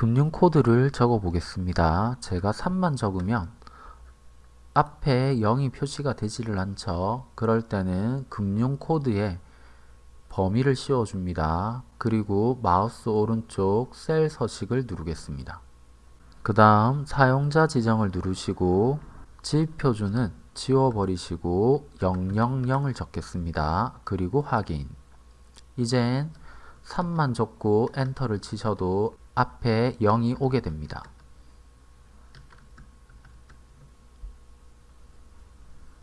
금융코드를 적어 보겠습니다. 제가 3만 적으면 앞에 0이 표시가 되지를 않죠. 그럴 때는 금융코드에 범위를 씌워줍니다. 그리고 마우스 오른쪽 셀 서식을 누르겠습니다. 그 다음 사용자 지정을 누르시고 집 표준은 지워버리시고 000을 적겠습니다. 그리고 확인 이젠 3만 적고 엔터를 치셔도 앞에 0이 오게 됩니다.